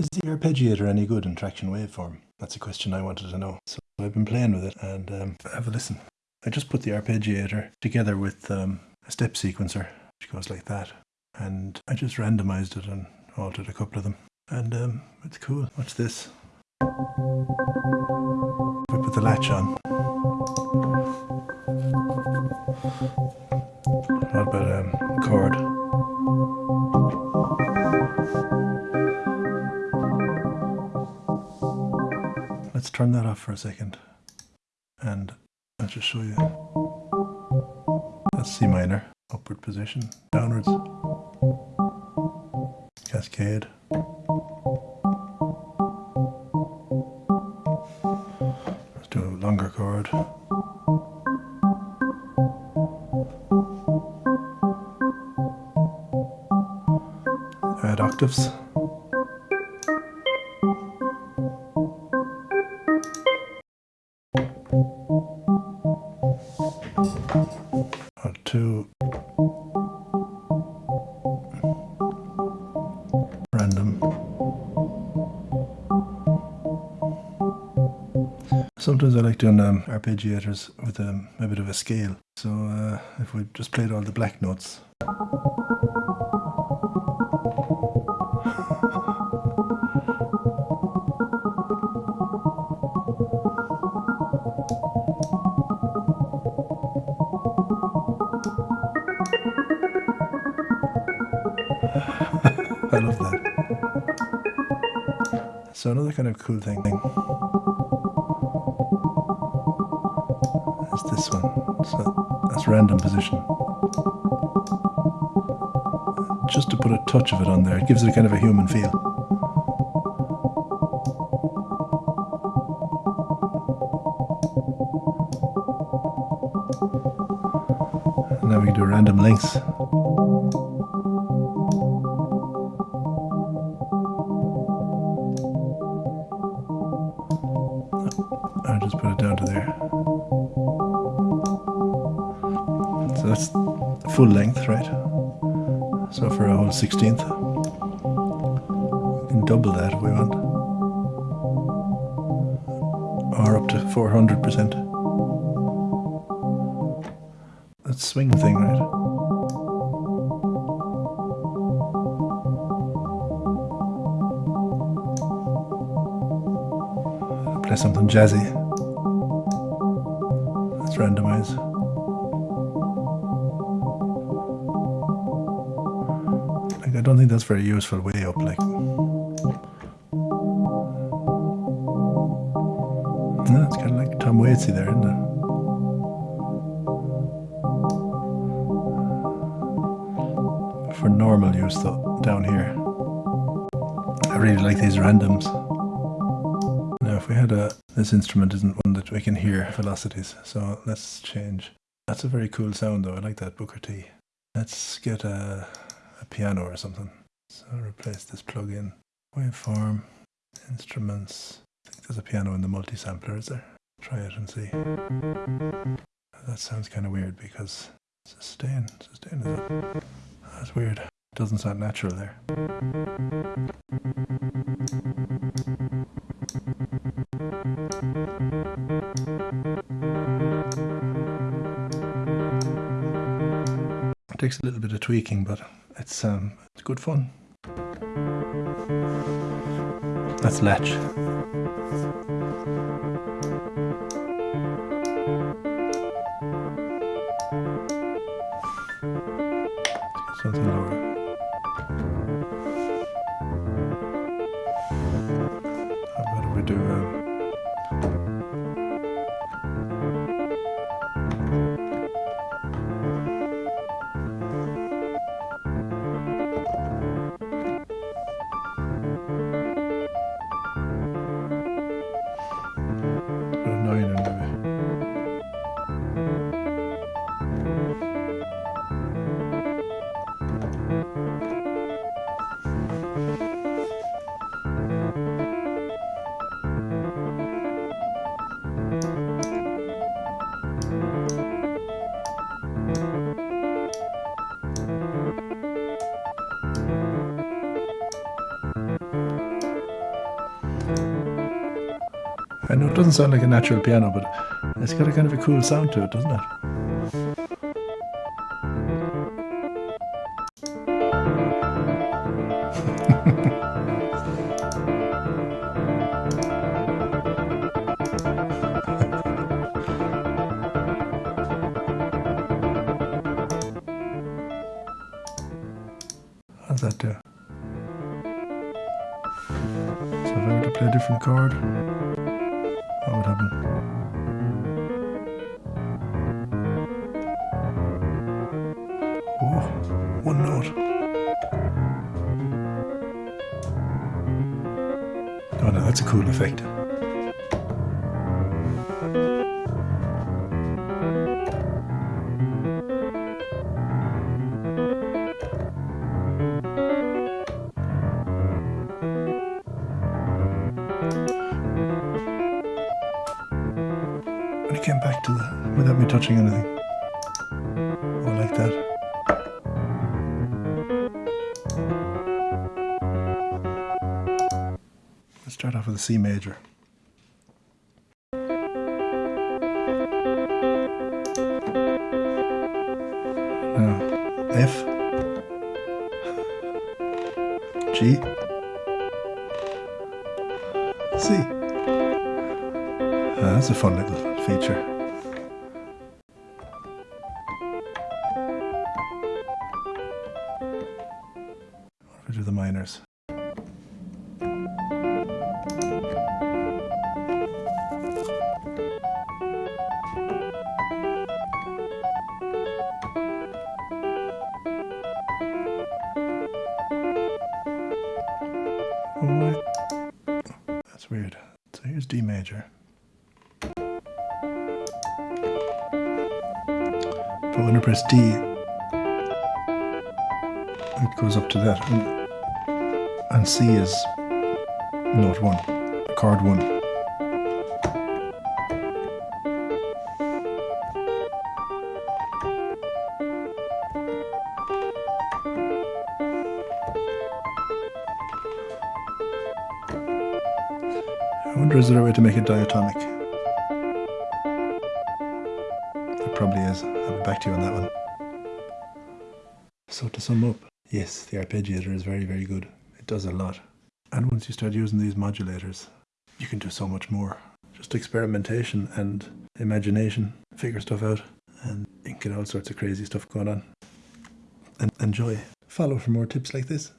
Is the arpeggiator any good in Tracktion Waveform? That's a question I wanted to know. So I've been playing with it and um, have a listen. I just put the arpeggiator together with um, a step sequencer, which goes like that. And I just randomized it and altered a couple of them. And um, it's cool. Watch this. We put the latch on. Let's turn that off for a second. And I'll just show you. That's C minor, upward position, downwards, cascade. Sometimes I like doing um, arpeggiators with um, a bit of a scale. So uh, if we just played all the black notes. I love that. So another kind of cool thing this one. So that's random position. Just to put a touch of it on there, it gives it a kind of a human feel. And now we can do random lengths. Full length, right? So for a whole 16th, we can double that if we want. Or up to 400%. That's swing thing, right? Play something jazzy. Let's randomize. Don't think that's very useful way up like. No, it's kind of like Tom Waitsy there, isn't it? For normal use though, down here. I really like these randoms. Now if we had a, this instrument isn't one that we can hear velocities, so let's change. That's a very cool sound though, I like that Booker T. Let's get a, a piano or something. So replace this plug-in. Waveform, instruments. I think there's a piano in the multi-sampler, is there? Try it and see. That sounds kind of weird because sustain, sustain is it? That's weird. Doesn't sound natural there. It takes a little bit of tweaking, but it's um, it's good fun. That's latch. I know it doesn't sound like a natural piano, but it's got a kind of a cool sound to it, doesn't it? How's that do? So if I were to play a different chord, what would? Oh, note. Oh no, that's a cool effect. It came back to the, without me touching anything. Oh, like that. Let's start off with a C major. Now, F, G, C. Ah, that's a fun little feature. What we do the minors? Oh, wait. That's weird. So here's D major. When I press D, it goes up to that. And, and C is note one, card one. I wonder is there a way to make it diatonic? Probably is. I'll be back to you on that one. So to sum up, yes, the arpeggiator is very, very good. It does a lot. And once you start using these modulators, you can do so much more. Just experimentation and imagination, figure stuff out, and get all sorts of crazy stuff going on. And enjoy. Follow for more tips like this.